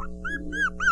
Woo-woo-woo!